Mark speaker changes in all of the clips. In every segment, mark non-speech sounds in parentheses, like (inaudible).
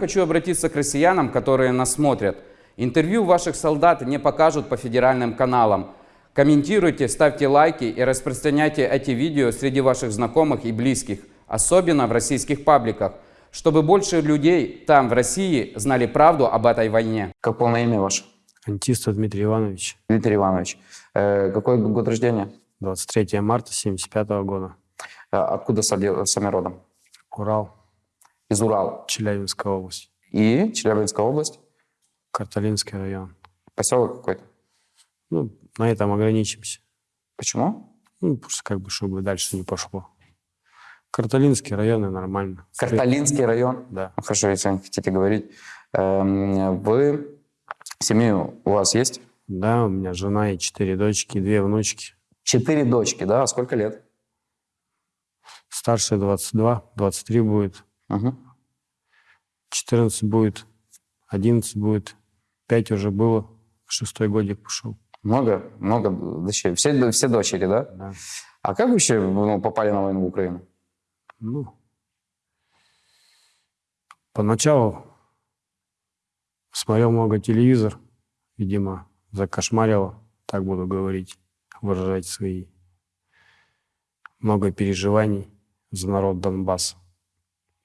Speaker 1: Хочу обратиться к россиянам, которые нас смотрят. Интервью ваших солдат не покажут по федеральным каналам. Комментируйте, ставьте лайки и распространяйте эти видео среди ваших знакомых и близких, особенно в российских пабликах, чтобы больше людей там, в России, знали правду об этой войне.
Speaker 2: Как полное имя ваше?
Speaker 3: Антиста Дмитрий Иванович,
Speaker 2: Дмитрий Иванович. Э, какой год рождения?
Speaker 3: 23 марта 75 года.
Speaker 2: Э, откуда сами родом?
Speaker 3: Урал,
Speaker 2: Из Урала.
Speaker 3: Челябинская область,
Speaker 2: И Челябинская область.
Speaker 3: Карталинский район.
Speaker 2: Поселок какой-то.
Speaker 3: Ну, на этом ограничимся.
Speaker 2: Почему?
Speaker 3: Ну, просто как бы, чтобы дальше не пошло. Карталинский район и нормально.
Speaker 2: Карталинский район.
Speaker 3: Да.
Speaker 2: Ну, Хорошо, если не хотите говорить. Эм, Вы... Семью у вас есть?
Speaker 3: Да, у меня жена и четыре дочки, и две внучки.
Speaker 2: Четыре дочки, да? А Сколько лет?
Speaker 3: Старшая 22, 23 будет,
Speaker 2: Мгм.
Speaker 3: 14 будет, 11 будет, 5 уже было, шестой годик пошел.
Speaker 2: Много, много дочерей. Все, все дочери, да?
Speaker 3: Да.
Speaker 2: А как вообще ну, попали на войну в Украину?
Speaker 3: Ну, поначалу смотрел много телевизор, видимо, закошмарило, так буду говорить, выражать свои много переживаний за народ Донбасса.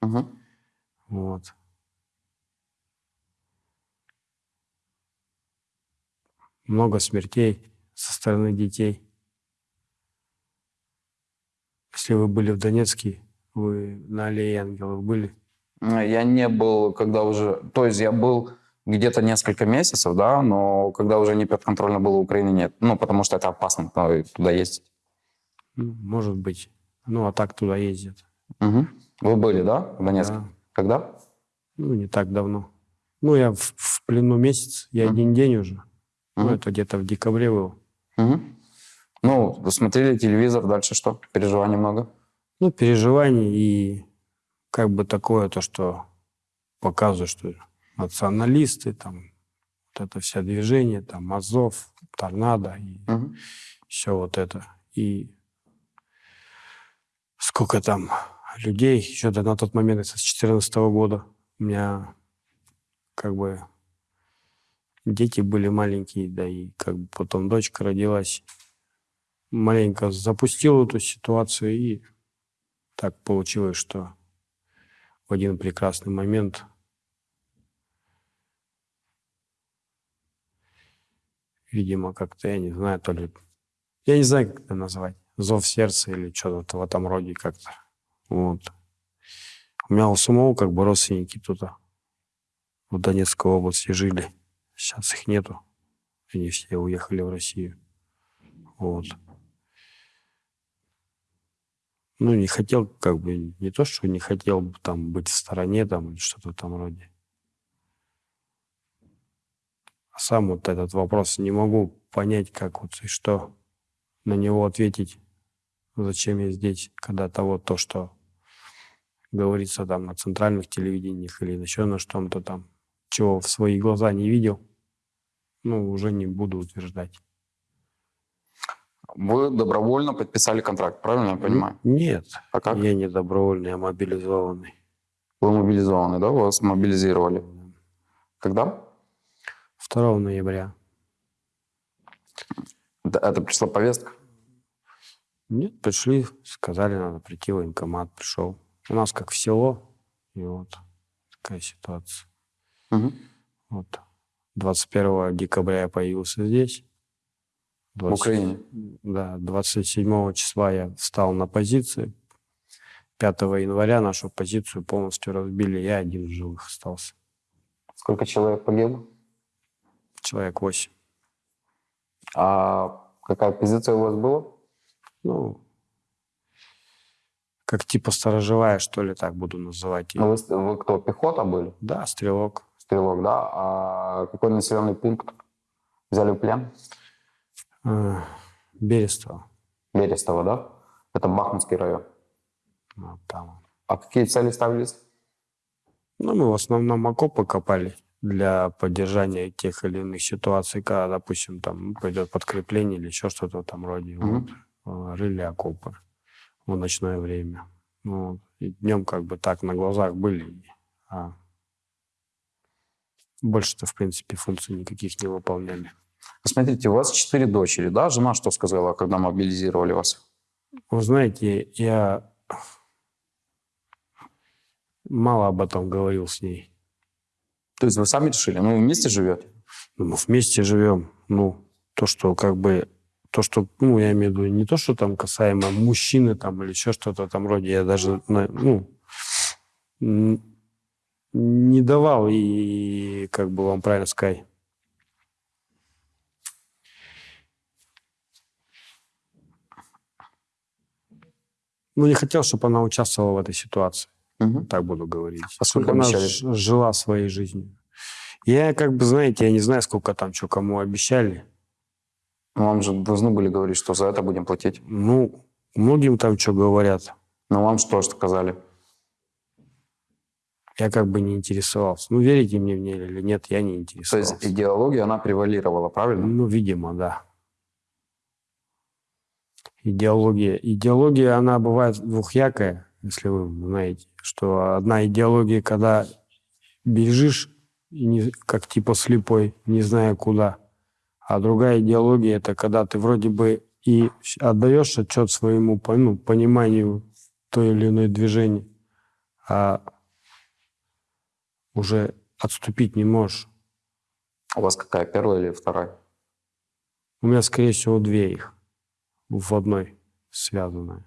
Speaker 2: Мгм.
Speaker 3: Вот. Много смертей со стороны детей. Если вы были в Донецке, вы на аллее ангелов были?
Speaker 2: Я не был, когда уже... То есть я был где-то несколько месяцев, да, но когда уже не подконтрольно было Украины, нет. Ну, потому что это опасно туда ездить.
Speaker 3: Ну, может быть. Ну, а так туда ездят.
Speaker 2: Мгм. Вы были, да, в Донецке?
Speaker 3: Да.
Speaker 2: Когда?
Speaker 3: Ну, не так давно. Ну, я в, в плену месяц, я
Speaker 2: Мгм.
Speaker 3: один день уже. Ну,
Speaker 2: Мгм.
Speaker 3: это где-то в декабре было.
Speaker 2: Мгм. Ну, вы смотрели телевизор, дальше что? Переживаний много?
Speaker 3: Ну, переживаний и как бы такое то, что показывает, что националисты, там, вот это вся движение, там, Азов, Торнадо и
Speaker 2: Мгм.
Speaker 3: все вот это. И сколько там людей, еще на тот момент, это с 2014 года, у меня как бы дети были маленькие, да и как бы потом дочка родилась. Маленько запустил эту ситуацию, и так получилось, что в один прекрасный момент видимо, как-то, я не знаю, то ли... Я не знаю, как это назвать. Зов сердца или что-то в этом роде как-то. Вот. У меня у самого как бы родственники а, в Донецкой области жили. Сейчас их нету. Они все уехали в Россию. Вот. Ну, не хотел, как бы, не то, что не хотел там быть в стороне там или что-то в этом роде. А сам вот этот вопрос не могу понять, как вот и что на него ответить. Зачем я здесь, когда того, то, что говорится там на центральных телевидениях или еще на что-то там, чего в свои глаза не видел, ну, уже не буду утверждать.
Speaker 2: Вы добровольно подписали контракт, правильно я понимаю?
Speaker 3: Нет,
Speaker 2: А как?
Speaker 3: я не добровольный, я мобилизованный.
Speaker 2: Вы мобилизованы, да? Вас мобилизировали. Когда?
Speaker 3: 2 ноября.
Speaker 2: Это пришла повестка?
Speaker 3: Нет, пришли, сказали, надо прийти в военкомат, пришел. У нас как в село, и вот такая ситуация.
Speaker 2: Мгм.
Speaker 3: Вот. 21 декабря я появился здесь.
Speaker 2: В
Speaker 3: 20
Speaker 2: Украине?
Speaker 3: Да, 27 числа я встал на позиции. 5 января нашу позицию полностью разбили. Я один в живых остался.
Speaker 2: Сколько человек погибло?
Speaker 3: Человек 8.
Speaker 2: А какая позиция у вас была?
Speaker 3: Ну, как типа сторожевая, что ли, так буду называть. её.
Speaker 2: Ну, вы, вы кто, пехота были?
Speaker 3: Да, стрелок.
Speaker 2: Стрелок, да? А какой населенный пункт взяли в плен?
Speaker 3: Э, Берестово.
Speaker 2: Берестово, да? Это Бахмутский район.
Speaker 3: Вот там.
Speaker 2: А какие цели ставились?
Speaker 3: Ну, мы в основном окопы копали для поддержания тех или иных ситуаций, когда, допустим, там пойдет подкрепление или еще что-то в этом роде.
Speaker 2: Мгм.
Speaker 3: Вот. Рыли окопы в ночное время. Ну, и днем как бы так на глазах были. А больше-то, в принципе, функций никаких не выполняли.
Speaker 2: Смотрите, у вас четыре дочери, да? Жена что сказала, когда мобилизировали вас?
Speaker 3: Вы знаете, я мало об этом говорил с ней.
Speaker 2: То есть вы сами решили? Ну, вместе живете?
Speaker 3: Ну, Мы вместе живем. Ну, то, что как бы... То, что, ну, я имею в виду, не то, что там касаемо мужчины там или еще что-то в этом роде. Я даже, ну, не давал и, как бы вам правильно сказать, ну, не хотел, чтобы она участвовала в этой ситуации.
Speaker 2: Мгм.
Speaker 3: так буду говорить.
Speaker 2: А сколько
Speaker 3: Чтобы она
Speaker 2: обещали?
Speaker 3: жила своей жизнью. Я как бы, знаете, я не знаю, сколько там что кому обещали.
Speaker 2: Вам же должны были говорить, что за это будем платить.
Speaker 3: Ну, многим там что говорят.
Speaker 2: Но вам что сказали?
Speaker 3: Я как бы не интересовался. Ну, верите мне мне или нет, я не
Speaker 2: То
Speaker 3: интересовался.
Speaker 2: есть идеология, она превалировала, правильно?
Speaker 3: Ну, видимо, да. Идеология. Идеология, она бывает двухъякая, если вы знаете, что одна идеология, когда бежишь, не, как типа слепой, не зная куда, а другая идеология, это когда ты вроде бы и отдаешь отчет своему ну, пониманию той или иной движения, а уже отступить не можешь.
Speaker 2: У вас какая, первая или вторая?
Speaker 3: У меня, скорее всего, две их в одной связанная.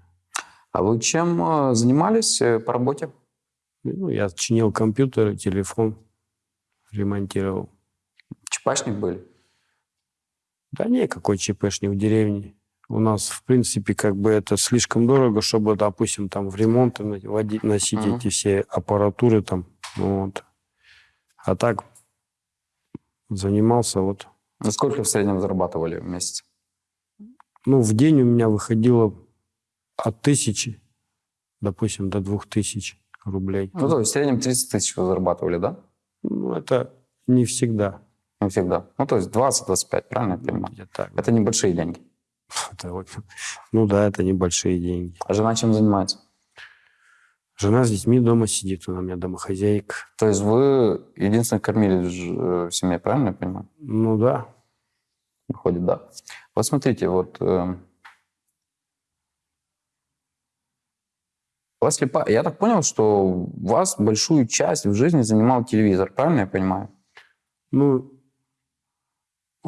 Speaker 2: А вы чем э, занимались э, по работе?
Speaker 3: Ну, я чинил компьютер, телефон, ремонтировал.
Speaker 2: Чепачник были?
Speaker 3: Да не, какой ЧПшник в деревне. У нас, в принципе, как бы это слишком дорого, чтобы, допустим, там в ремонт на- води- носить
Speaker 2: Мгм.
Speaker 3: эти все аппаратуры там. Вот. А так занимался вот.
Speaker 2: Ну, сколько в среднем зарабатывали в месяц?
Speaker 3: Ну, в день у меня выходило от тысячи, допустим, до двух тысяч рублей.
Speaker 2: Ну, то есть в среднем 30 тысяч вы зарабатывали, да?
Speaker 3: Ну, это не всегда.
Speaker 2: Не всегда. Ну, то есть 20-25, правильно я понимаю?
Speaker 3: где так.
Speaker 2: Это небольшие деньги. (laughs)
Speaker 3: Это ну да, это небольшие деньги.
Speaker 2: А жена чем занимается?
Speaker 3: Жена с детьми дома сидит, она у меня домохозяйка.
Speaker 2: То есть вы единственный кормили э, в семье, правильно я понимаю?
Speaker 3: Ну да.
Speaker 2: Выходит, да. Вот смотрите, вот... э, вас слепа... Я так понял, что у вас большую часть в жизни занимал телевизор, правильно я понимаю?
Speaker 3: Ну,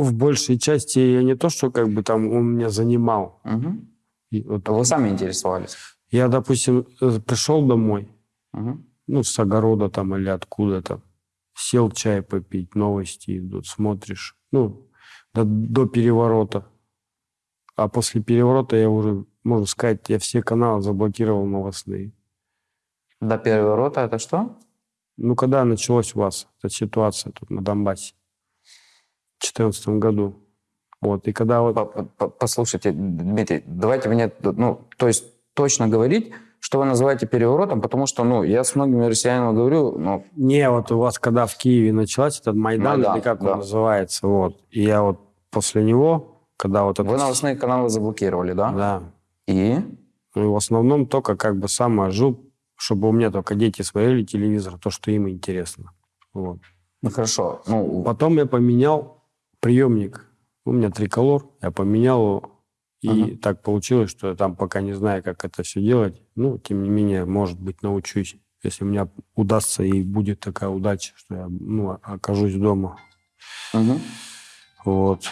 Speaker 3: в большей части я не то, что как бы там он меня занимал. И вот
Speaker 2: Вы сами интересовались.
Speaker 3: я, допустим, э, пришел домой,
Speaker 2: Мгм.
Speaker 3: ну, с огорода там или откуда-то, сел чай попить, новости идут, смотришь. Ну, до, до переворота. А после переворота я уже, можно сказать, я все каналы заблокировал новостные.
Speaker 2: До переворота это что?
Speaker 3: Ну, когда началась у вас эта ситуация тут на Донбассе? В 2014 году. Вот, и когда вот...
Speaker 2: По- по- Послушайте, Дмитрий, давайте мне, ну, то есть точно говорить, что вы называете переворотом, потому что, ну, я с многими россиянами говорю, ну,
Speaker 3: Не, вот у вас когда в Киеве началась этот Майдан,
Speaker 2: Майдан,
Speaker 3: или как
Speaker 2: да.
Speaker 3: он называется, вот. И я вот после него, когда вот это...
Speaker 2: вы новостные каналы заблокировали, да?
Speaker 3: Да.
Speaker 2: И?
Speaker 3: Ну, и в основном только как бы сам жил, чтобы у меня только дети смотрели телевизор, то, что им интересно. Вот.
Speaker 2: Ну, хорошо. Ну,
Speaker 3: Потом я поменял приемник. У меня триколор, я поменял его. И
Speaker 2: Ага.
Speaker 3: так получилось, что я там пока не знаю, как это все делать. Ну, тем не менее, может быть, научусь. Если у меня удастся и будет такая удача, что я ну, окажусь дома.
Speaker 2: мгм,
Speaker 3: Вот.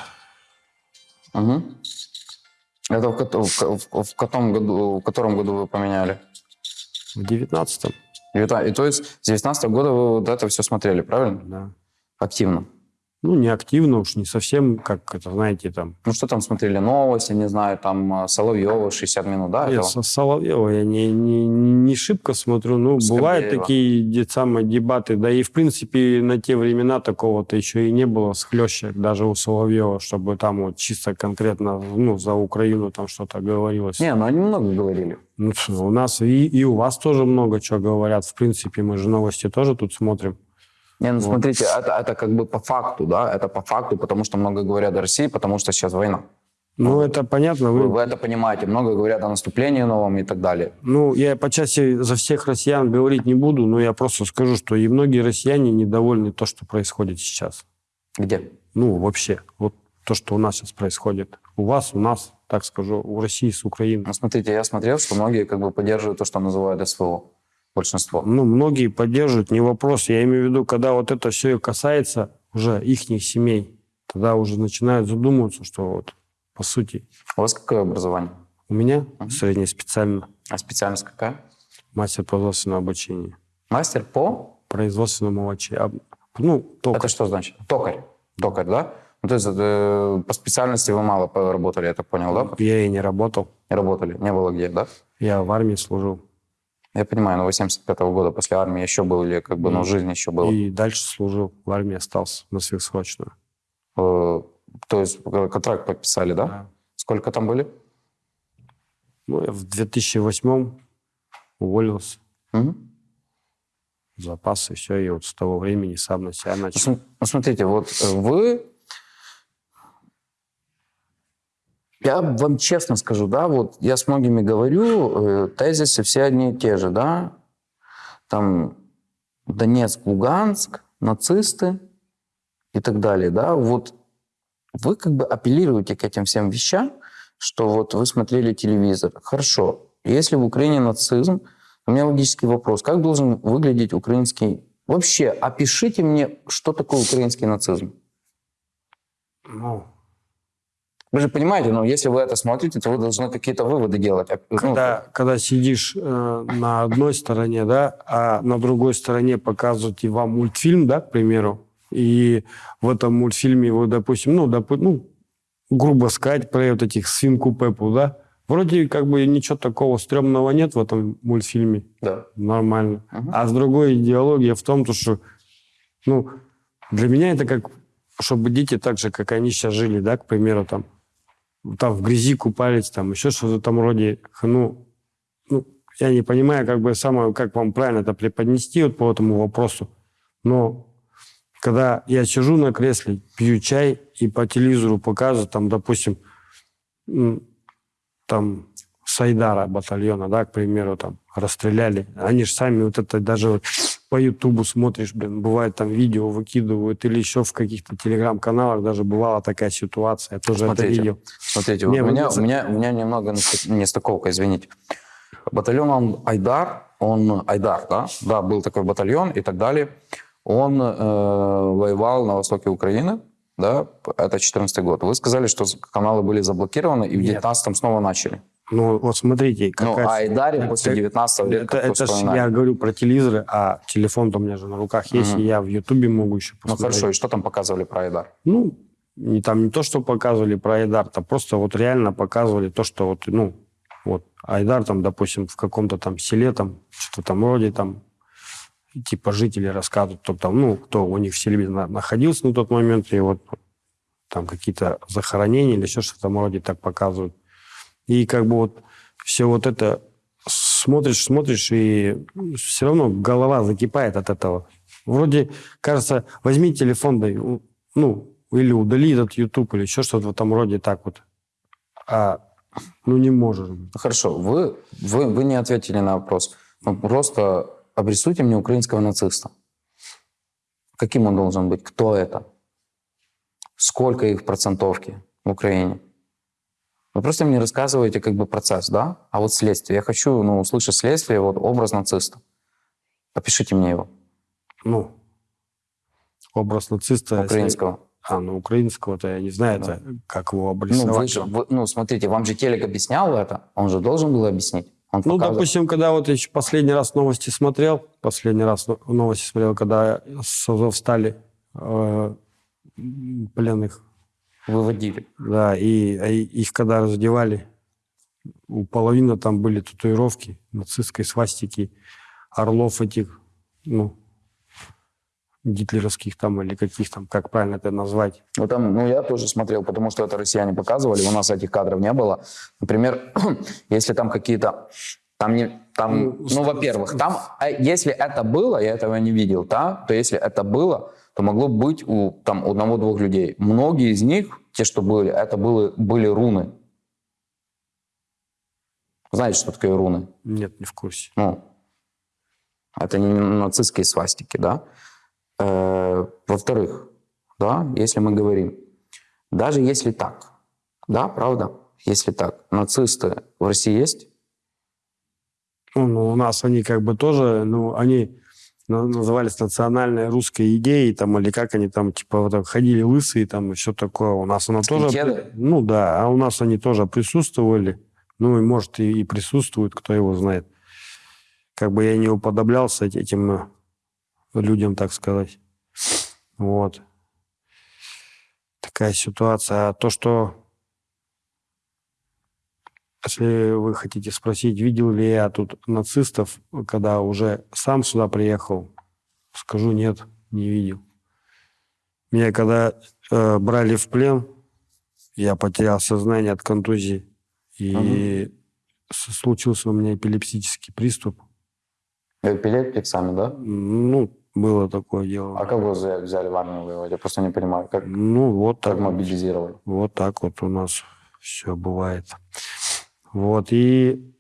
Speaker 2: мгм. Это в, в, в- котором году, в котором году вы поменяли?
Speaker 3: В девятнадцатом,
Speaker 2: Девятна- И то есть с 19 года вы вот это все смотрели, правильно?
Speaker 3: да.
Speaker 2: Активно.
Speaker 3: Ну, не активно уж, не совсем, как это, знаете, там...
Speaker 2: Ну, что там смотрели? Новости, не знаю, там э, Соловьева 60 минут, да?
Speaker 3: Нет,
Speaker 2: этого?
Speaker 3: со Соловьева я не, не, не шибко смотрю. Ну, бывают
Speaker 2: Скобеева.
Speaker 3: такие де- самые дебаты. Да и, в принципе, на те времена такого-то еще и не было схлещек даже у Соловьева, чтобы там вот чисто конкретно ну, за Украину там что-то говорилось.
Speaker 2: Не, ну они много говорили.
Speaker 3: Ну, у нас и, и у вас тоже много чего говорят. В принципе, мы же новости тоже тут смотрим.
Speaker 2: Не, ну
Speaker 3: Вот.
Speaker 2: смотрите, это, это как бы по факту, да, это по факту, потому что много говорят о России, потому что сейчас война.
Speaker 3: Ну, это понятно.
Speaker 2: Вы,
Speaker 3: Вы,
Speaker 2: вы это понимаете. Много говорят о наступлении новом и так далее.
Speaker 3: ну, я по части за всех россиян говорить не буду, но я просто скажу, что и многие россияне недовольны то, что происходит сейчас.
Speaker 2: Где?
Speaker 3: Ну, вообще, вот то, что у нас сейчас происходит. У вас, у нас, так скажу, у России с Украиной.
Speaker 2: Ну, смотрите, я смотрел, что многие как бы поддерживают то, что называют СВО. Большинство.
Speaker 3: Ну, многие поддерживают, не вопрос. Я имею в виду, когда вот это все касается уже их семей, тогда уже начинают задумываться, что вот, по сути,
Speaker 2: У вас какое образование?
Speaker 3: у меня
Speaker 2: Мгм.
Speaker 3: среднее специально
Speaker 2: А специальность какая?
Speaker 3: мастер производственного обучения.
Speaker 2: Мастер по?
Speaker 3: Производственному обучению. Ну, только.
Speaker 2: Это что значит? Токарь. Токарь, да? Ну, то есть э, по специальности вы мало поработали, я так понял, да?
Speaker 3: Я и не работал.
Speaker 2: Не работали, не было где, да?
Speaker 3: Я в армии служил.
Speaker 2: Я понимаю, но вы 75 года после армии еще был или как бы, ну, жизнь еще была?
Speaker 3: И дальше служил. В армии остался на сверхсрочную.
Speaker 2: Э, то есть э, контракт подписали, да? Сколько там были?
Speaker 3: Ну, я в 2008 уволился.
Speaker 2: Мгм.
Speaker 3: в запас, и все. И вот с того времени сам на себя начал.
Speaker 2: ну, смотрите, вот вы... Я вам честно скажу, да, вот я с многими говорю, э, тезисы все одни и те же, да. Там Донецк, Луганск, нацисты и так далее, да. Вот вы как бы апеллируете к этим всем вещам, что вот вы смотрели телевизор. Хорошо, если в Украине нацизм, у меня логический вопрос. Как должен выглядеть украинский... Вообще, опишите мне, что такое украинский нацизм.
Speaker 3: Ну,
Speaker 2: Вы же понимаете, ну, если вы это смотрите, то вы должны какие-то выводы делать. Ну,
Speaker 3: когда, когда сидишь э, на одной стороне, да, а на другой стороне показывают и вам мультфильм, да, к примеру, и в этом мультфильме вы, допустим, ну, допу- ну грубо сказать, про вот этих свинку Пеппу, да, вроде как бы ничего такого стрёмного нет в этом мультфильме,
Speaker 2: да.
Speaker 3: нормально.
Speaker 2: Мгм.
Speaker 3: А с другой идеология в том, то, что, ну, для меня это как, чтобы дети так же, как они сейчас жили, да, к примеру, там, там в грязи купались, там еще что-то там вроде, ну, ну, я не понимаю, как бы самое, как вам правильно это преподнести вот по этому вопросу, но когда я сижу на кресле, пью чай и по телевизору показывают, там, допустим, там Сайдара батальона, да, к примеру, там расстреляли. Они же сами вот это даже вот по Ютубу смотришь, блин, бывает там видео выкидывают или еще в каких-то телеграм-каналах даже бывала такая ситуация, я тоже
Speaker 2: Смотрите.
Speaker 3: это видел.
Speaker 2: Смотрите,
Speaker 3: Не,
Speaker 2: вот у, меня, у, меня, у меня немного нестык- нестыковка, извините. Батальон он Айдар, он Айдар, да? Да, был такой батальон и так далее. Он э, воевал на востоке Украины, да, это 14 год. Вы сказали, что каналы были заблокированы, и в
Speaker 3: Нет.
Speaker 2: 19-м снова начали.
Speaker 3: Ну, вот смотрите,
Speaker 2: Ну, а Айдаре после 19 лет
Speaker 3: это, это ж я говорю про телевизоры, а телефон-то у меня же на руках есть,
Speaker 2: Мгм.
Speaker 3: и я в Ютубе могу еще
Speaker 2: Ну,
Speaker 3: посмотреть.
Speaker 2: хорошо, и что там показывали про Айдар?
Speaker 3: Ну, не там не то, что показывали про Айдар, то просто вот реально показывали то, что вот, ну, вот Айдар там, допустим, в каком-то там селе там, что-то там вроде там, типа жители рассказывают, кто там, ну, кто у них в селе на- находился на тот момент, и вот там какие-то захоронения или еще что-то там вроде так показывают. И как бы вот все вот это смотришь, смотришь, и все равно голова закипает от этого. Вроде, кажется, возьми телефон, да, ну, или удали этот YouTube, или еще что-то в этом роде так вот. А, ну, не можешь.
Speaker 2: Ну, Хорошо, вы, вы, вы не ответили на вопрос. Ну, просто обрисуйте мне украинского нациста. Каким он должен быть? Кто это? Сколько их в процентовке в Украине? Вы просто мне рассказываете как бы процесс, да? А вот следствие. Я хочу ну, услышать следствие, вот образ нациста. Опишите мне его,
Speaker 3: Ну, образ нациста. если-
Speaker 2: украинского.
Speaker 3: А, ну, украинского-то я не знаю, это, как его
Speaker 2: Ну,
Speaker 3: обрисовать.
Speaker 2: вы же, вы- ну, смотрите, вам же телек объяснял это, он же должен был объяснить. Он
Speaker 3: Ну,
Speaker 2: показывал.
Speaker 3: допустим, когда вот еще последний раз новости смотрел, последний раз но- новости смотрел, когда с Азовстали э, м, пленных,
Speaker 2: выводили.
Speaker 3: да, и, а и их когда раздевали, у половины там были татуировки нацистской свастики, орлов этих, ну, гитлеровских там или каких там, как правильно это назвать.
Speaker 2: Ну, там, ну, я тоже смотрел, потому что это россияне показывали, у нас этих кадров не было. Например, (clears throat) если там какие-то... Там, не, там,
Speaker 3: Ну,
Speaker 2: ну, во-первых, там, а если это было, я этого не видел, да, то если это было, то могло быть у там, одного-двух людей. Многие из них, те, что были, это были, были руны. Знаете, что такое руны?
Speaker 3: Нет, не в курсе.
Speaker 2: Ну, это не нацистские свастики, да? Э, во-вторых, да, если мы говорим, даже если так, да, правда, если так, нацисты в России есть?
Speaker 3: Ну, ну, у нас они как бы тоже, ну, они назывались национальной русской идеей, там, или как они там, типа, вот так ходили лысые, там, и все такое. У нас оно тоже... Ну, да, а у нас они тоже присутствовали. Ну, и, может, и, и присутствуют, кто его знает. Как бы я не уподоблялся эти- этим э, людям, так сказать. Вот. Такая ситуация. А то, что если вы хотите спросить, видел ли я тут нацистов, когда уже сам сюда приехал, скажу нет, не видел. Меня когда э, брали в плен, я потерял сознание от контузии, и с- случился у меня эпилептический приступ.
Speaker 2: Эпилептик сами, да?
Speaker 3: Ну, было такое дело.
Speaker 2: А как вы взя- взяли в армию воевать? Я просто не понимаю, как,
Speaker 3: Ну, вот
Speaker 2: как
Speaker 3: так.
Speaker 2: мобилизировали.
Speaker 3: Вот так вот у нас все бывает. Вот, и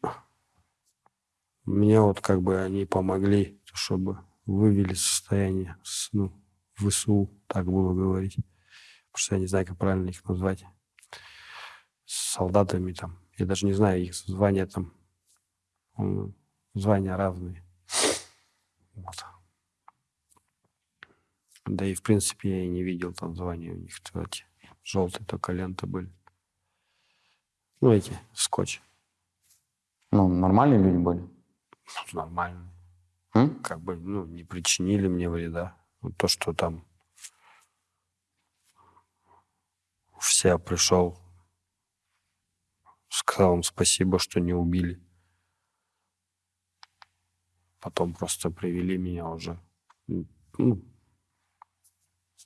Speaker 3: мне вот как бы они помогли, чтобы вывели состояние с, ну, ВСУ, так было говорить. Потому что я не знаю, как правильно их назвать. С солдатами там. Я даже не знаю их звания там. Звания разные. Вот. Да и, в принципе, я и не видел там звания у них, кстати. Желтые только ленты были. Ну, эти, скотч.
Speaker 2: Ну, нормальные люди были.
Speaker 3: Ну, Нормально.
Speaker 2: М?
Speaker 3: Как бы, ну, не причинили мне вреда. Вот то, что там все пришел, сказал им спасибо, что не убили. Потом просто привели меня уже ну,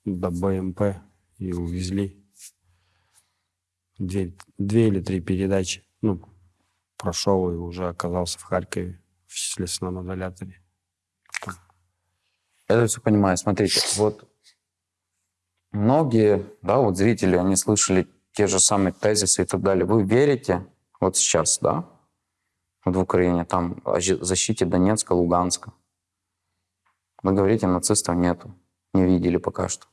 Speaker 3: до БМП и увезли. Две, две или три передачи. Ну, прошел и уже оказался в Харькове в следственном изоляторе.
Speaker 2: Это все понимаю. Смотрите, вот многие, да, вот зрители, они слышали те же самые тезисы и так далее. Вы верите вот сейчас, да, вот в Украине, там, о защите Донецка, Луганска? Вы говорите, нацистов нету, не видели пока что.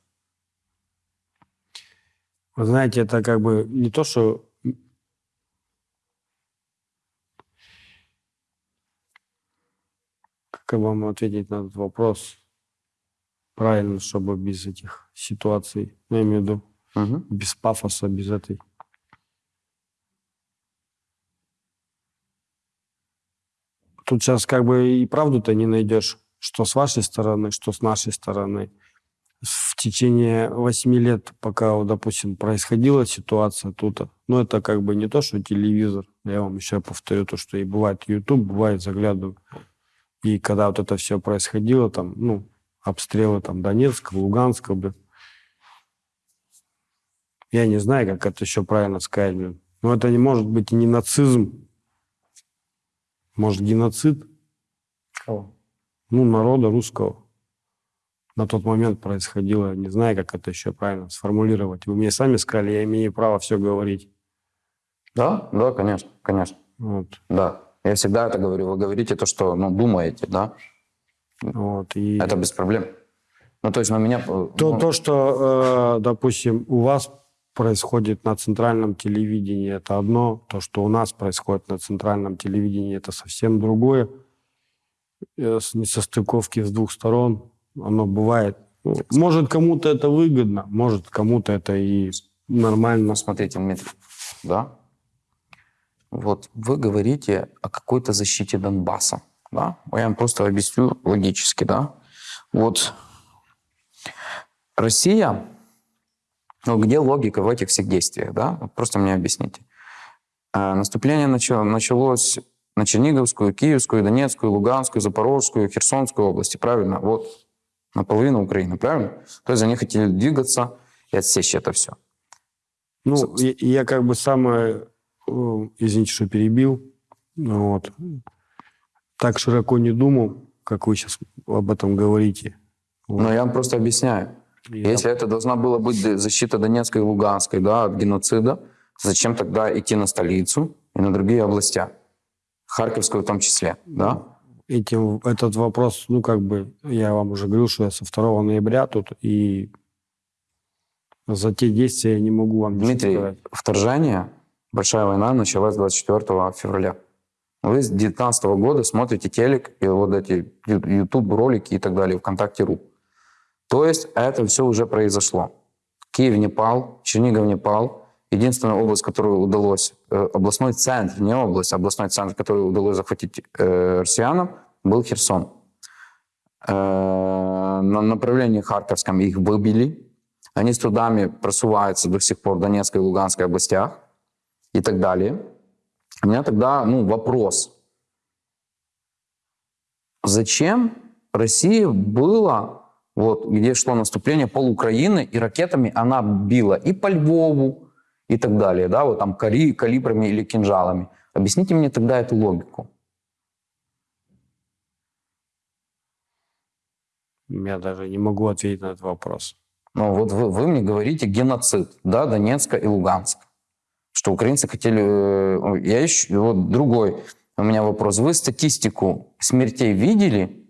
Speaker 3: Вы знаете, это как бы не то, что... Как вам ответить на этот вопрос правильно, чтобы без этих ситуаций, ну, я имею в виду,
Speaker 2: Мгм.
Speaker 3: без пафоса, без этой... Тут сейчас как бы и правду-то не найдешь, что с вашей стороны, что с нашей стороны. В течение восьми лет, пока, вот, допустим, происходила ситуация тут, ну, это как бы не то, что телевизор. Я вам еще повторю то, что и бывает YouTube, бывает заглядываю. И когда вот это все происходило, там, ну, обстрелы там Донецка, Луганска, блин, я не знаю, как это еще правильно сказать, блин. Но это не может быть и не нацизм. Может, геноцид?
Speaker 2: Кого?
Speaker 3: Ну, народа русского. На тот момент происходило. Не знаю, как это еще правильно сформулировать. Вы мне сами сказали, я имею право все говорить.
Speaker 2: Да, да, конечно, конечно,
Speaker 3: Вот.
Speaker 2: да. Я всегда это говорю. Вы говорите то, что, ну, думаете, да?
Speaker 3: Вот. И
Speaker 2: Это без проблем. Ну, то есть на меня... э,
Speaker 3: то,
Speaker 2: ну,
Speaker 3: то, что, э, допустим, у вас происходит на центральном телевидении, это одно. То, что у нас происходит на центральном телевидении, это совсем другое. Э, несостыковки с двух сторон, оно бывает. Ну, Может, кому-то это выгодно, может, кому-то это и нормально.
Speaker 2: Смотрите, Дмитрий, да? Вот вы говорите о какой-то защите Донбасса, да? Я вам просто объясню логически, да? Вот Россия, ну, где логика в этих всех действиях, да? Просто мне объясните. А, Наступление начало- началось на Черниговскую, Киевскую, Донецкую, Луганскую, Запорожскую, Херсонскую области, правильно? Вот наполовину Украины, правильно? То есть они хотели двигаться и отсечь это все.
Speaker 3: Ну, и я как бы самое, э, извините, что перебил, ну вот, так широко не думал, как вы сейчас об этом говорите. Вот.
Speaker 2: Но я вам просто объясняю.
Speaker 3: И
Speaker 2: Если это должна была быть защита Донецкой и Луганской да, от геноцида, зачем тогда идти на столицу и на другие области? Харьковскую в том числе, да?
Speaker 3: Этим, этот вопрос, ну, как бы, я вам уже говорил, что я со 2 ноября тут, и за те действия я не могу вам
Speaker 2: Дмитрий,
Speaker 3: сказать.
Speaker 2: вторжение, большая война началась 24 февраля. Вы с 2019 года смотрите телек и вот эти YouTube ролики и так далее, ВКонтакте.ру. То есть это все уже произошло. Киев не пал, Чернигов не пал. Единственная область, которую удалось, э, областной центр, не область, а областной центр, который удалось захватить э, россиянам, был Херсон. Э, на направлении Харьковском их выбили. Они с трудами просуваются до сих пор в Донецкой и Луганской областях и так далее. У меня тогда ну, вопрос. Зачем России было, вот, где шло наступление пол Украины, и ракетами она била и по Львову, и так далее, да, вот там кали, калибрами или кинжалами. Объясните мне тогда эту логику.
Speaker 3: Я даже не могу ответить на этот вопрос.
Speaker 2: Ну, вот вы, вы мне говорите геноцид, да, Донецка и Луганска. Что украинцы хотели... э, Я ищу... Вот другой у меня вопрос. Вы статистику смертей видели?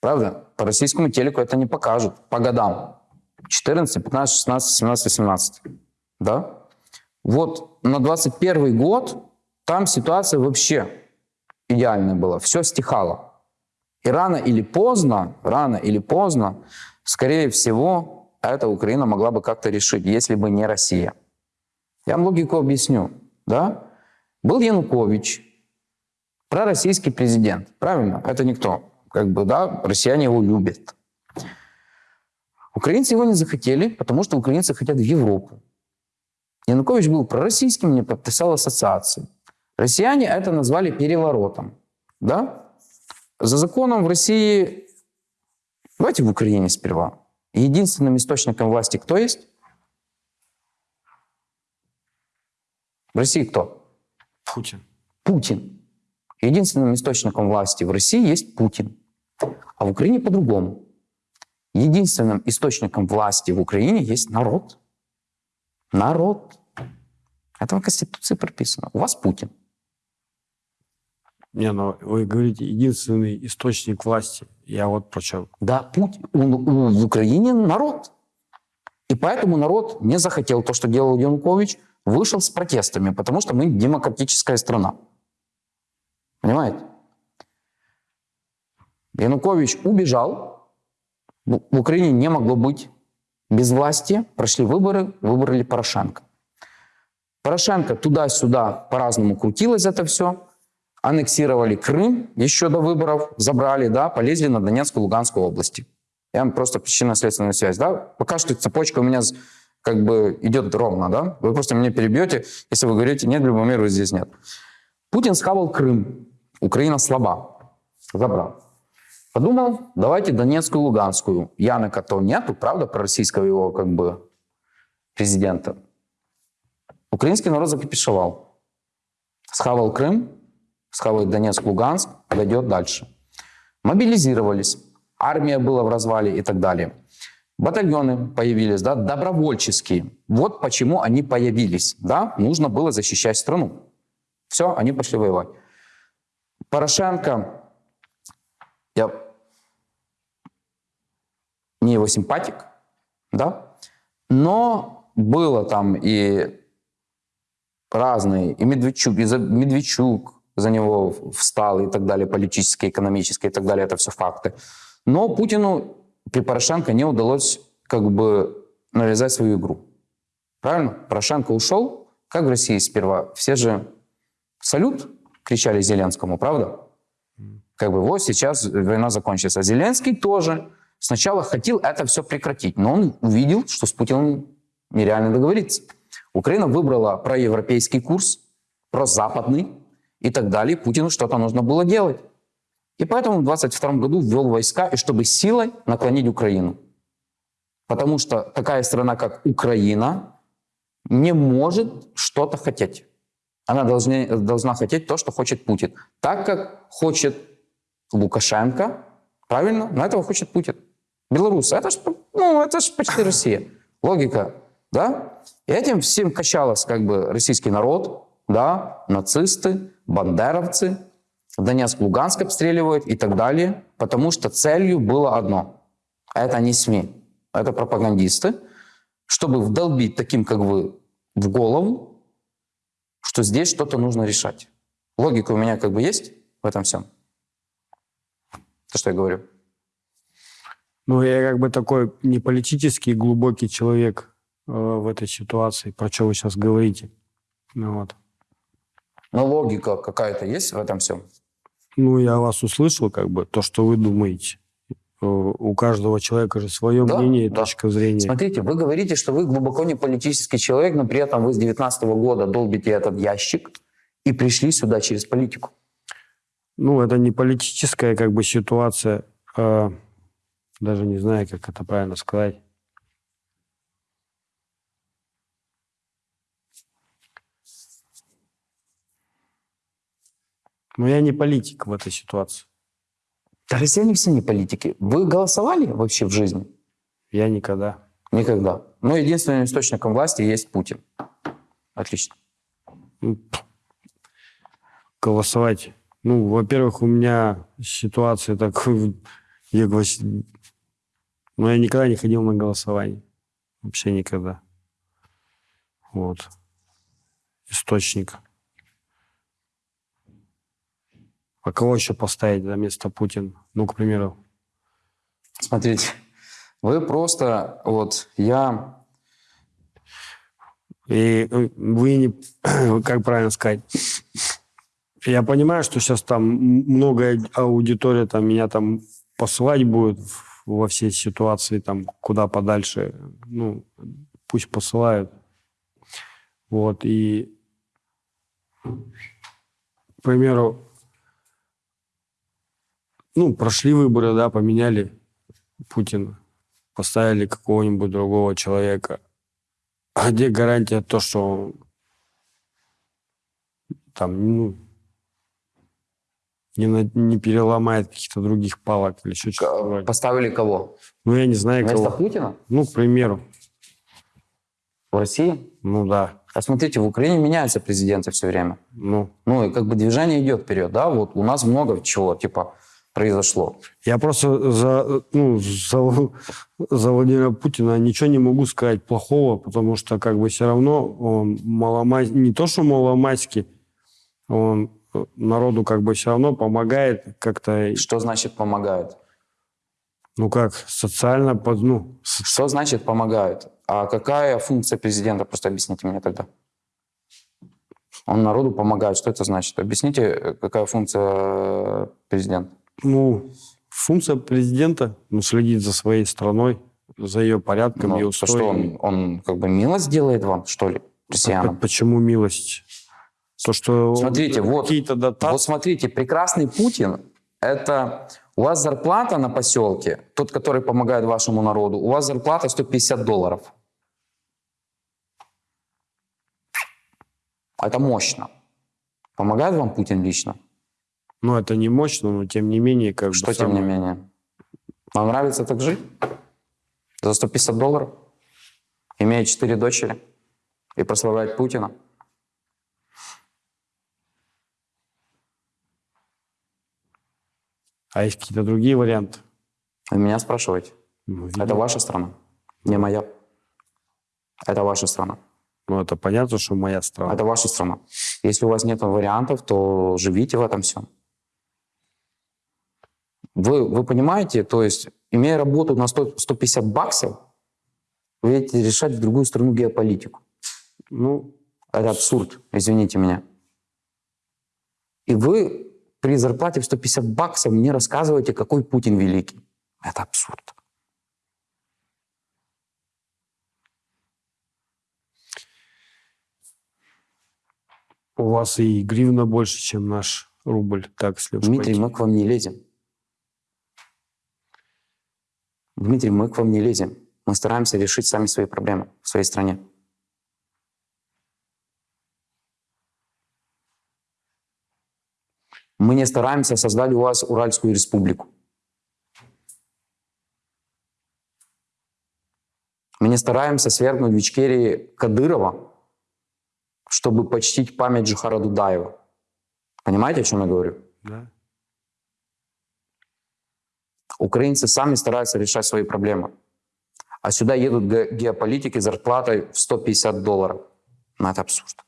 Speaker 2: Правда? По российскому телеку это не покажут. По годам. 14, 15, 16, 17, 18. Да? Вот на 21 год там ситуация вообще идеальная была. Все стихало. И рано или поздно, рано или поздно, скорее всего, эта Украина могла бы как-то решить, если бы не Россия. Я вам логику объясню. Да? Был Янукович, пророссийский президент. Правильно? Это никто. Как бы, да, россияне его любят. Украинцы его не захотели, потому что украинцы хотят в Европу. Янукович был пророссийским, не подписал ассоциации. Россияне это назвали переворотом. Да? За законом в России... Давайте в Украине сперва. Единственным источником власти кто есть? В России кто?
Speaker 3: Путин.
Speaker 2: Путин. Единственным источником власти в России есть Путин. А в Украине по-другому. Единственным источником власти в Украине есть народ. Народ. Это в Конституции прописано. У вас Путин.
Speaker 3: Не, ну вы говорите, единственный источник власти. Я вот про чем.
Speaker 2: Да, Путин. У- у- в Украине народ. И поэтому народ не захотел то, что делал Янукович, вышел с протестами, потому что мы демократическая страна. Понимаете? Янукович убежал. В в Украине не могло быть без власти. Прошли выборы, выбрали Порошенко. Порошенко туда-сюда по-разному крутилось это все. Аннексировали Крым еще до выборов, забрали, да, полезли на Донецкую, Луганскую области. Я вам просто причинно-следственную связь, да. Пока что цепочка у меня как бы идет ровно, да. Вы просто меня перебьете, если вы говорите, нет, Любомира здесь нет. Путин схавал Крым. Украина слаба. Забрал. Подумал, давайте Донецкую, Луганскую. Яныка то нету, правда, пророссийского его как бы президента. Украинский народ закипишевал. Схавал Крым, схавает Донецк, Луганск, дойдет дальше. Мобилизировались. Армия была в развале и так далее. Батальоны появились, да, добровольческие. Вот почему они появились, да, нужно было защищать страну. Все, они пошли воевать. Порошенко, я не его симпатик, да, но было там и разные, и Медведчук, и за, Медведчук за него встал и так далее, политические, экономические и так далее, это все факты. Но Путину при Порошенко не удалось как бы навязать свою игру. Правильно? Порошенко ушел, как в России сперва. Все же салют кричали Зеленскому, правда? Как бы вот сейчас война закончится. Зеленский тоже сначала хотел это все прекратить, но он увидел, что с Путиным нереально договориться. Украина выбрала проевропейский курс, прозападный и так далее. Путину что-то нужно было делать. И поэтому в 22 году ввел войска, и чтобы силой наклонить Украину. Потому что такая страна, как Украина, не может что-то хотеть. Она должна, должна хотеть то, что хочет Путин. Так как хочет Лукашенко, правильно? Но этого хочет Путин. Белорусы, это ж, ну, это ж почти Россия. Логика, да? И этим всем качалось как бы российский народ, да, нацисты, бандеровцы, Донецк, Луганск обстреливают и так далее, потому что целью было одно. Это не СМИ, это пропагандисты, чтобы вдолбить таким, как вы, в голову, что здесь что-то нужно решать. Логика у меня как бы есть в этом всем. То, что я говорю.
Speaker 3: Ну, я как бы такой не политический глубокий человек э, в этой ситуации, про что вы сейчас говорите. Ну, вот.
Speaker 2: Но логика какая-то есть в этом всем?
Speaker 3: Ну, я вас услышал, как бы, то, что вы думаете. Э, У каждого человека же свое
Speaker 2: Да,
Speaker 3: мнение и
Speaker 2: да.
Speaker 3: точка зрения.
Speaker 2: Смотрите, вы говорите, что вы глубоко не политический человек, но при этом вы с 19 года долбите этот ящик и пришли сюда через политику.
Speaker 3: Ну, это не политическая как бы ситуация, а даже не знаю, как это правильно сказать. Но я не политик в этой ситуации.
Speaker 2: Да россияне все не политики. Вы голосовали вообще в жизни?
Speaker 3: Я никогда.
Speaker 2: Никогда. Но единственным источником власти есть Путин. Отлично.
Speaker 3: Ну, голосовать. Ну, во-первых, у меня ситуация такой... (laughs) Я, ну, я никогда не ходил на голосование. Вообще никогда. Вот. Источник. А кого еще поставить за место Путина? Ну, к примеру.
Speaker 2: Смотрите, вы просто, вот, я
Speaker 3: И э, вы не... (clears throat) Как правильно сказать? Я понимаю, что сейчас там м- многое аудитория там меня там посылать будет во все ситуации, там, куда подальше. Ну, пусть посылают. Вот, и... К примеру, ну, прошли выборы, да, поменяли Путина, поставили какого-нибудь другого человека. А где гарантия то, что там, ну, не, на- не переломает каких-то других палок или еще что-то вроде.
Speaker 2: поставили кого?
Speaker 3: Ну, я не знаю,
Speaker 2: Вместо
Speaker 3: кого.
Speaker 2: Путина
Speaker 3: Ну, к примеру.
Speaker 2: в России?
Speaker 3: Ну, да.
Speaker 2: А смотрите, в Украине меняются президенты все время.
Speaker 3: Ну,
Speaker 2: Ну и как бы движение идет вперед, да? Вот у нас много чего, типа, произошло.
Speaker 3: я просто за, ну, за, за Владимира Путина ничего не могу сказать плохого, потому что как бы все равно он маломась... не то, что маломайский, он народу как бы все равно помогает как-то,
Speaker 2: Что значит помогают?
Speaker 3: ну как, социально, под, ну, с-
Speaker 2: Что значит помогают? А какая функция президента? Просто объясните мне тогда. Он народу помогает. Что это значит? Объясните, какая функция э, президента?
Speaker 3: ну, функция президента ну, следить за своей страной, за ее порядком и
Speaker 2: Ну, то
Speaker 3: устоем.
Speaker 2: что он, он как бы милость делает вам, что ли, россиянам?
Speaker 3: П- Почему милость? То, что
Speaker 2: Смотрите, вот-
Speaker 3: дотации...
Speaker 2: Вот смотрите, прекрасный Путин – это у вас зарплата на поселке, тот, который помогает вашему народу, у вас зарплата 150 долларов. Это мощно. Помогает вам Путин лично?
Speaker 3: Ну, это не мощно, но тем не менее, как
Speaker 2: Что
Speaker 3: бы...
Speaker 2: тем не
Speaker 3: самое-
Speaker 2: менее? Вам нравится так жить? За 150 долларов? Имея четыре дочери? И прославлять Путина?
Speaker 3: А есть какие-то другие варианты?
Speaker 2: Вы меня спрашиваете?
Speaker 3: Ну,
Speaker 2: Это ваша страна, не моя. Это ваша страна.
Speaker 3: Ну, это понятно, что моя страна.
Speaker 2: Это ваша страна. Если у вас нет вариантов, то живите в этом всем. Вы, вы понимаете, то есть, имея работу на 100, 150 баксов, вы едете решать в другую страну геополитику.
Speaker 3: Ну,
Speaker 2: Это абсурд, извините меня. И вы при зарплате в 150 баксов мне рассказываете, какой Путин великий. Это абсурд.
Speaker 3: у вас и гривна больше, чем наш рубль. Так, если
Speaker 2: Дмитрий,
Speaker 3: пойти.
Speaker 2: мы к вам не лезем. Дмитрий, мы к вам не лезем. Мы стараемся решить сами свои проблемы в своей стране. Мы не стараемся создать у вас Уральскую республику. Мы не стараемся свергнуть в Ичкерии Кадырова, чтобы почтить память Джихара Дудаева. Понимаете, о чем я говорю?
Speaker 3: Да.
Speaker 2: Украинцы сами стараются решать свои проблемы. А сюда едут ге- геополитики зарплатой в 150 долларов. Ну, это абсурд.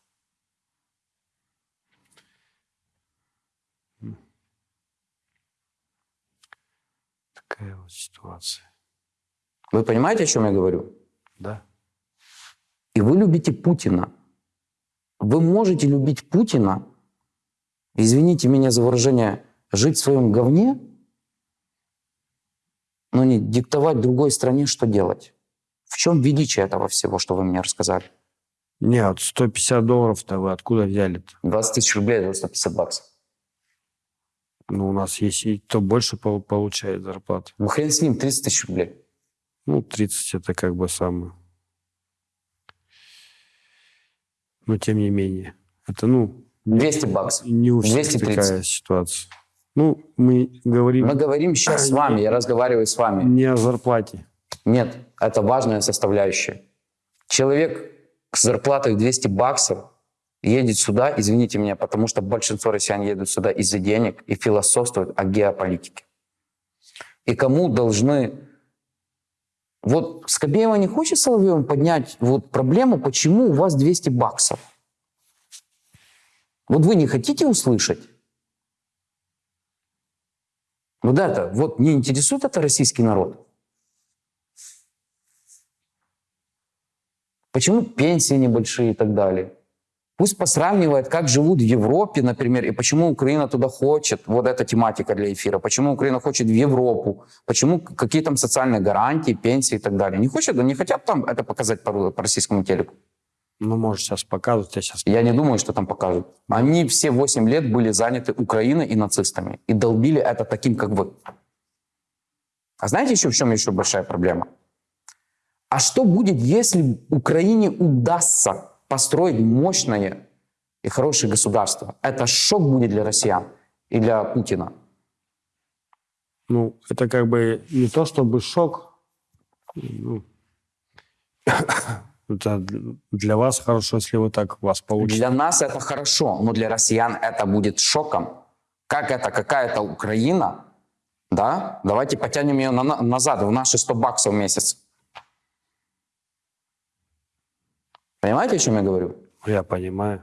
Speaker 3: Такая вот ситуация.
Speaker 2: Вы понимаете, о чем я говорю?
Speaker 3: Да.
Speaker 2: И вы любите Путина. Вы можете любить Путина, извините меня за выражение, жить в своем говне, но не диктовать другой стране, что делать. В чем величие этого всего, что вы мне рассказали?
Speaker 3: Не, вот 150 долларов-то вы откуда взяли-то?
Speaker 2: 20 тысяч рублей за 150 баксов.
Speaker 3: Ну, у нас есть и кто больше пол- получает зарплату.
Speaker 2: Ну хрен с ним, 30 тысяч рублей.
Speaker 3: Ну, 30 это как бы самое. Но тем не менее. Это, ну,
Speaker 2: 200 баксов.
Speaker 3: не у всех
Speaker 2: 230.
Speaker 3: такая ситуация. Ну, мы говорим
Speaker 2: Мы говорим сейчас с вами, я разговариваю с вами.
Speaker 3: не о зарплате.
Speaker 2: Нет, это важная составляющая. Человек с зарплатой в 200 баксов едет сюда, извините меня, потому что большинство россиян едут сюда из-за денег и философствуют о геополитике. И кому должны... Вот Скобеева не хочет Соловьевым поднять вот проблему, почему у вас 200 баксов? Вот вы не хотите услышать? Вот это, вот не интересует это российский народ? Почему пенсии небольшие и так далее? Пусть посравнивает, как живут в Европе, например, и почему Украина туда хочет. Вот эта тематика для эфира. Почему Украина хочет в Европу. Почему какие там социальные гарантии, пенсии и так далее. Не хочет, не хотят там это показать по, по российскому телеку.
Speaker 3: Ну, может, сейчас показывать, я сейчас...
Speaker 2: Я не думаю, что там покажут. Они все 8 лет были заняты Украиной и нацистами. И долбили это таким, как вы. А знаете еще в чем еще большая проблема? А что будет, если Украине удастся построить мощное и хорошее государство? Это шок будет для россиян и для Путина.
Speaker 3: Ну, это как бы не то чтобы шок. Ну, (laughs) это для вас хорошо, если вы так у вас получится.
Speaker 2: Для нас это хорошо, но для россиян это будет шоком. Как это какая-то Украина, да? Давайте потянем ее на- на- назад, в наши 100 баксов в месяц. Понимаете, о чем я говорю?
Speaker 3: Я понимаю.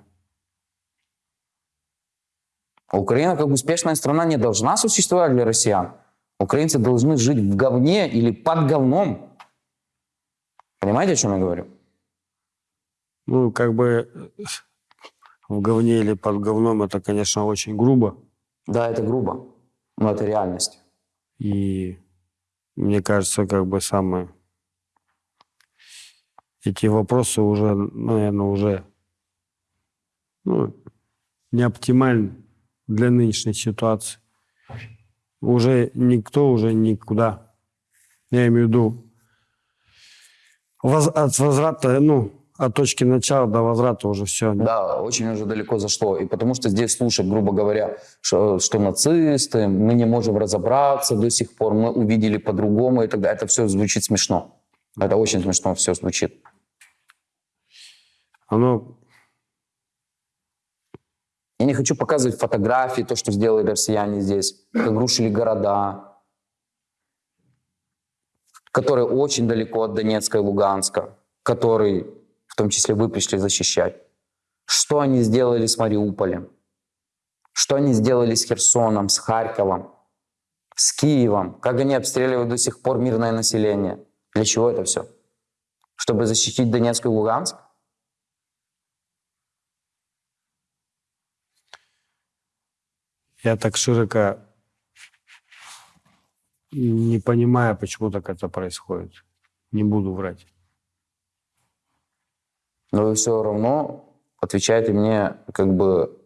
Speaker 2: Украина как успешная страна не должна существовать для россиян. Украинцы должны жить в говне или под говном. Понимаете, о чем я говорю?
Speaker 3: Ну, как бы в говне или под говном это, конечно, очень грубо.
Speaker 2: Да, это грубо, но это реальность.
Speaker 3: И мне кажется, как бы самое... Эти вопросы уже, наверное, уже ну, не оптимальны для нынешней ситуации. Уже никто уже никуда. Я имею в виду от возврата, ну, от точки начала до возврата уже все.
Speaker 2: Да, очень уже далеко зашло. И потому что здесь слушать, грубо говоря, что, что нацисты, мы не можем разобраться до сих пор, мы увидели по-другому и так далее. Это все звучит смешно. Это очень смешно все звучит.
Speaker 3: Оно
Speaker 2: Я не хочу показывать фотографии, то, что сделали россияне здесь, как рушили города, которые очень далеко от Донецка и Луганска, которые, в том числе, вы пришли защищать. Что они сделали с Мариуполем? Что они сделали с Херсоном, с Харьковом, с Киевом? Как они обстреливают до сих пор мирное население? Для чего это все? Чтобы защитить Донецк и Луганск?
Speaker 3: Я так широко не понимаю, почему так это происходит. Не буду врать.
Speaker 2: Но вы все равно отвечаете мне как бы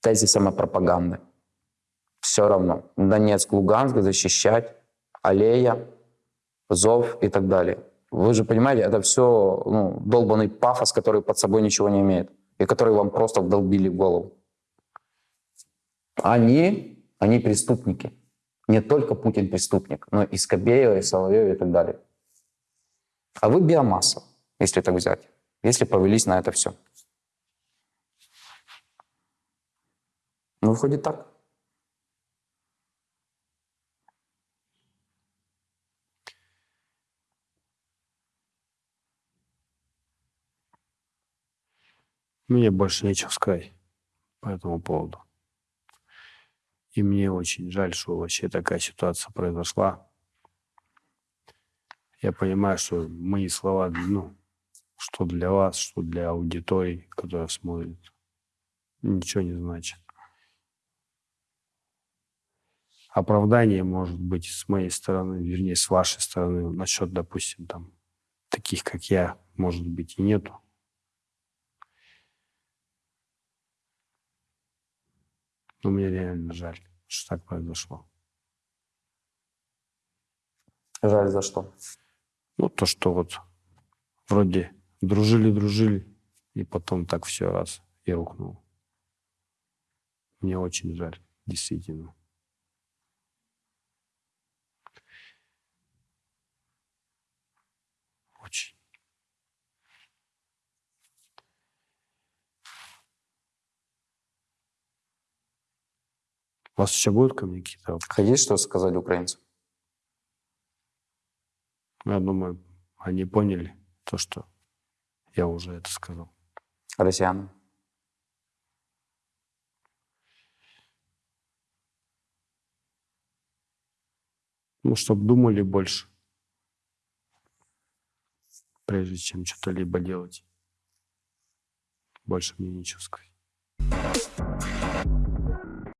Speaker 2: тезисом о пропаганды. Все равно. Донецк, Луганск защищать, аллея, зов и так далее. Вы же понимаете, это все ну, долбанный пафос, который под собой ничего не имеет. И который вам просто вдолбили в голову. Они, они преступники. Не только Путин преступник, но и Скобеева, и Соловьев и так далее. А вы биомасса, если так взять, если повелись на это все. Ну, выходит так.
Speaker 3: Мне больше нечего сказать по этому поводу. И мне очень жаль, что вообще такая ситуация произошла. Я понимаю, что мои слова, ну, что для вас, что для аудитории, которая смотрит, ничего не значит. Оправдание может быть с моей стороны, вернее, с вашей стороны, насчет, допустим, там, таких, как я, может быть, и нету. Но мне реально жаль, что так произошло.
Speaker 2: Жаль за что.
Speaker 3: Ну, то, что вот вроде дружили-дружили, и потом так все раз и рухнул. Мне очень жаль, действительно. Очень. У вас еще будут ко мне какие-то вопросы?
Speaker 2: Хотите что сказать украинцам?
Speaker 3: Я думаю, они поняли то, что я уже это сказал.
Speaker 2: Россиянам?
Speaker 3: Ну, чтобы думали больше, прежде чем что-то либо делать. Больше мне нечего сказать.